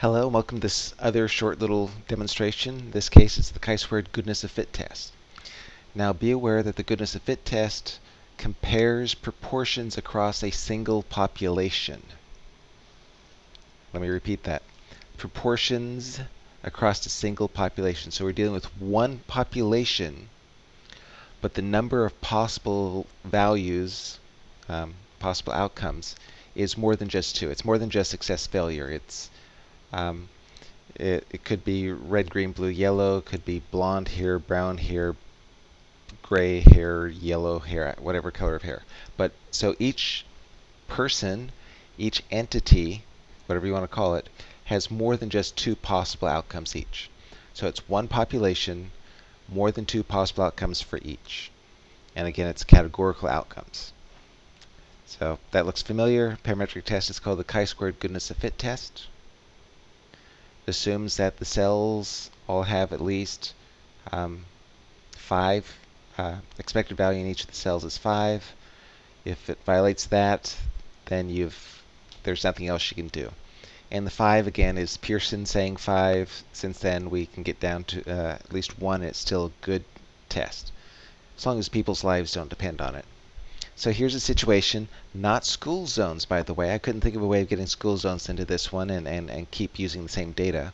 Hello, welcome to this other short little demonstration. In this case, it's the chi-squared goodness of fit test. Now be aware that the goodness of fit test compares proportions across a single population. Let me repeat that. Proportions across a single population. So we're dealing with one population, but the number of possible values, um, possible outcomes, is more than just two. It's more than just success failure. It's um, it, it could be red, green, blue, yellow. Could be blonde hair, brown hair, gray hair, yellow hair, whatever color of hair. But so each person, each entity, whatever you want to call it, has more than just two possible outcomes each. So it's one population, more than two possible outcomes for each. And again, it's categorical outcomes. So that looks familiar. Parametric test is called the chi-squared goodness of fit test. Assumes that the cells all have at least um, five. Uh, expected value in each of the cells is five. If it violates that, then you've there's nothing else you can do. And the 5 again is Pearson saying 5. Since then we can get down to uh, at least 1 it's still a good test. As long as people's lives don't depend on it. So here's a situation, not school zones by the way. I couldn't think of a way of getting school zones into this one and, and, and keep using the same data.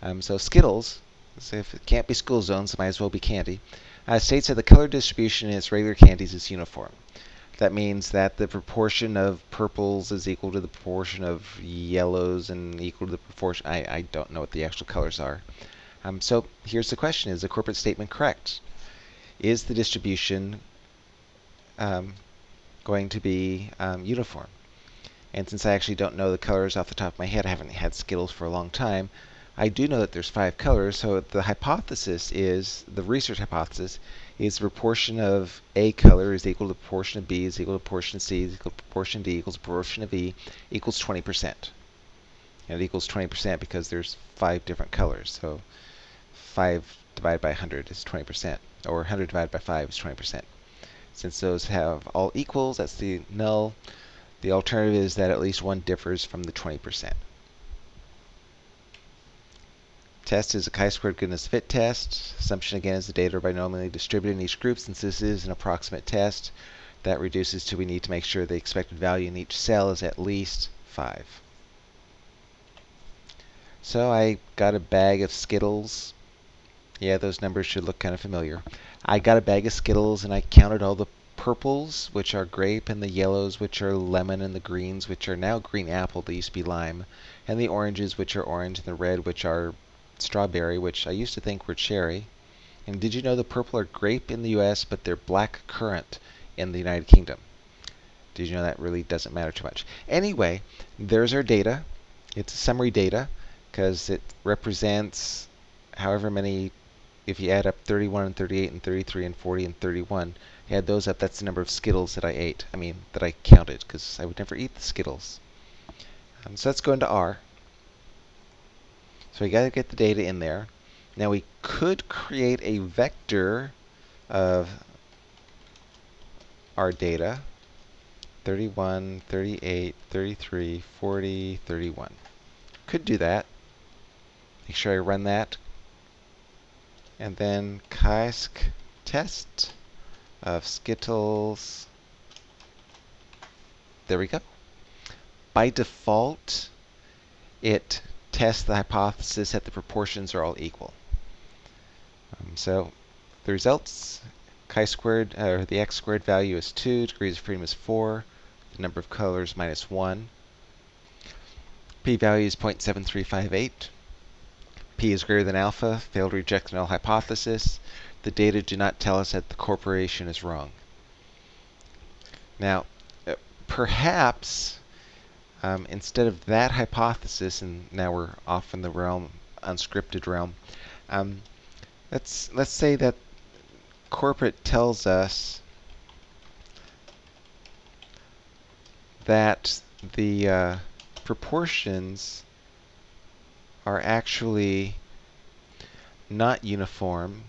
Um, so Skittles, so if it can't be school zones, it might as well be candy, uh, states that the color distribution in its regular candies is uniform. That means that the proportion of purples is equal to the proportion of yellows and equal to the proportion. I, I don't know what the actual colors are. Um, so here's the question. Is the corporate statement correct? Is the distribution um, going to be um, uniform? And since I actually don't know the colors off the top of my head, I haven't had Skittles for a long time, I do know that there's five colors. So the hypothesis is, the research hypothesis, is the proportion of A color is equal to the proportion of B is equal to the proportion of C is equal to the proportion of D equals proportion of E equals 20%. And it equals 20% because there's five different colors. So 5 divided by 100 is 20%, or 100 divided by 5 is 20%. Since those have all equals, that's the null. The alternative is that at least one differs from the 20%. Test is a chi-squared goodness fit test. Assumption again is the data are binomially distributed in each group. Since this is an approximate test, that reduces to we need to make sure the expected value in each cell is at least 5. So I got a bag of Skittles. Yeah, those numbers should look kind of familiar. I got a bag of Skittles and I counted all the purples, which are grape, and the yellows, which are lemon, and the greens, which are now green apple, they used to be lime, and the oranges, which are orange, and the red, which are strawberry, which I used to think were cherry. And did you know the purple are grape in the US, but they're black currant in the United Kingdom? Did you know that really doesn't matter too much? Anyway, there's our data. It's summary data because it represents however many, if you add up 31 and 38 and 33 and 40 and 31, you add those up, that's the number of Skittles that I ate. I mean, that I counted because I would never eat the Skittles. Um, so let's go into R. So we got to get the data in there. Now we could create a vector of our data. 31, 38, 33, 40, 31. Could do that. Make sure I run that. And then chisq test of Skittles. There we go. By default, it tests the hypothesis that the proportions are all equal. Um, so the results, chi-squared, uh, or the x-squared value is 2, degrees of freedom is 4, the number of colors minus 1. p-value is 0.7358. p is greater than alpha, failed to reject the null hypothesis. The data do not tell us that the corporation is wrong. Now, uh, perhaps um, instead of that hypothesis, and now we're off in the realm, unscripted realm, um, let's, let's say that corporate tells us that the uh, proportions are actually not uniform.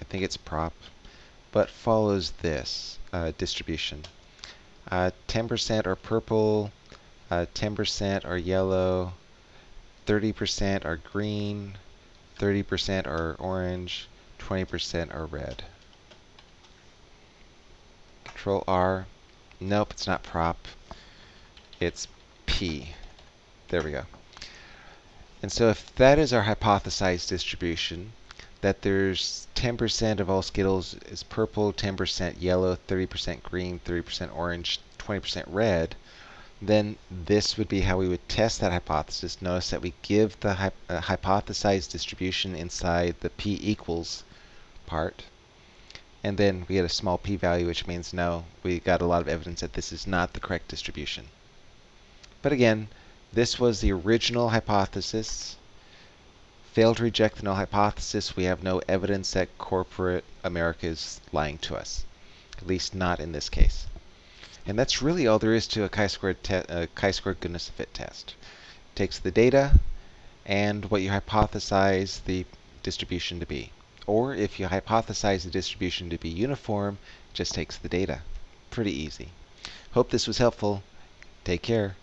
I think it's prop, but follows this uh, distribution. 10% uh, are purple, 10% uh, are yellow, 30% are green, 30% are orange, 20% are red. Control R. Nope, it's not prop. It's P. There we go. And so if that is our hypothesized distribution, that there's 10% of all Skittles is purple, 10% yellow, 30% green, 30% orange, 20% red, then this would be how we would test that hypothesis. Notice that we give the hy uh, hypothesized distribution inside the p equals part. And then we get a small p-value, which means no, we got a lot of evidence that this is not the correct distribution. But again, this was the original hypothesis. Failed to reject the null hypothesis. We have no evidence that corporate America is lying to us, at least not in this case. And that's really all there is to a chi-squared uh, chi-squared goodness of fit test. It takes the data and what you hypothesize the distribution to be. Or if you hypothesize the distribution to be uniform, just takes the data. Pretty easy. Hope this was helpful. Take care.